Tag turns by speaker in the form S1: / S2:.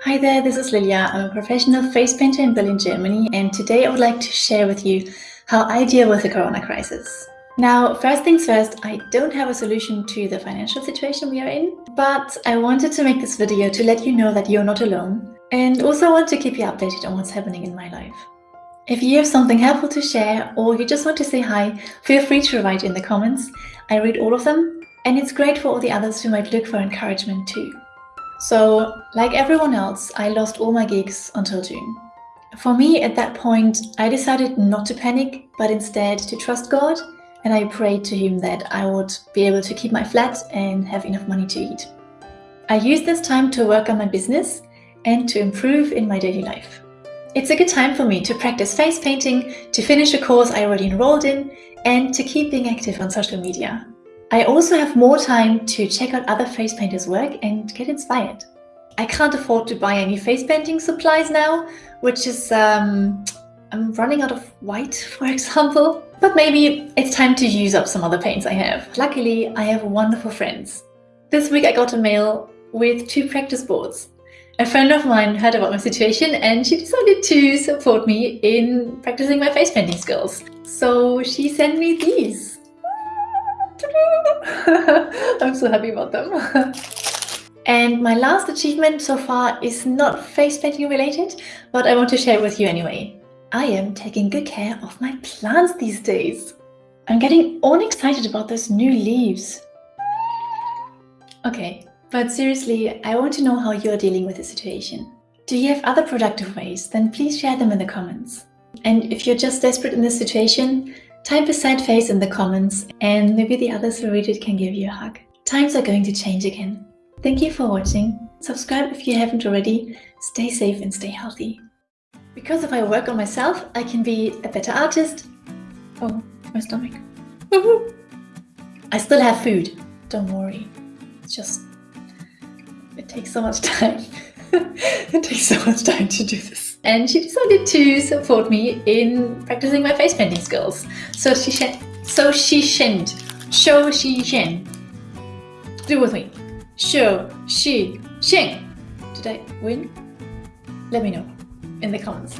S1: Hi there, this is Lilia. I'm a professional face painter in Berlin, Germany, and today I would like to share with you how I deal with the corona crisis. Now, first things first, I don't have a solution to the financial situation we are in, but I wanted to make this video to let you know that you're not alone, and also want to keep you updated on what's happening in my life. If you have something helpful to share, or you just want to say hi, feel free to write in the comments. I read all of them, and it's great for all the others who might look for encouragement too. So, like everyone else, I lost all my gigs until June. For me, at that point, I decided not to panic, but instead to trust God, and I prayed to Him that I would be able to keep my flat and have enough money to eat. I used this time to work on my business and to improve in my daily life. It's a good time for me to practice face painting, to finish a course I already enrolled in, and to keep being active on social media. I also have more time to check out other face painters' work and get inspired. I can't afford to buy any face painting supplies now, which is, um, I'm running out of white, for example. But maybe it's time to use up some other paints I have. Luckily, I have wonderful friends. This week I got a mail with two practice boards. A friend of mine heard about my situation and she decided to support me in practicing my face painting skills. So she sent me these. I'm so happy about them. and my last achievement so far is not face painting related, but I want to share it with you anyway. I am taking good care of my plants these days. I'm getting all excited about those new leaves. Okay, but seriously, I want to know how you're dealing with the situation. Do you have other productive ways? Then please share them in the comments. And if you're just desperate in this situation, Type a sad face in the comments and maybe the others who read it can give you a hug. Times are going to change again. Thank you for watching. Subscribe if you haven't already. Stay safe and stay healthy. Because if I work on myself, I can be a better artist. Oh, my stomach. I still have food. Don't worry. It's just, it takes so much time. it takes so much time to do this. And she decided to support me in practicing my face painting skills. So she shen, so she shinned. Show she shin. Do it with me. Show she shin. Did I win? Let me know in the comments.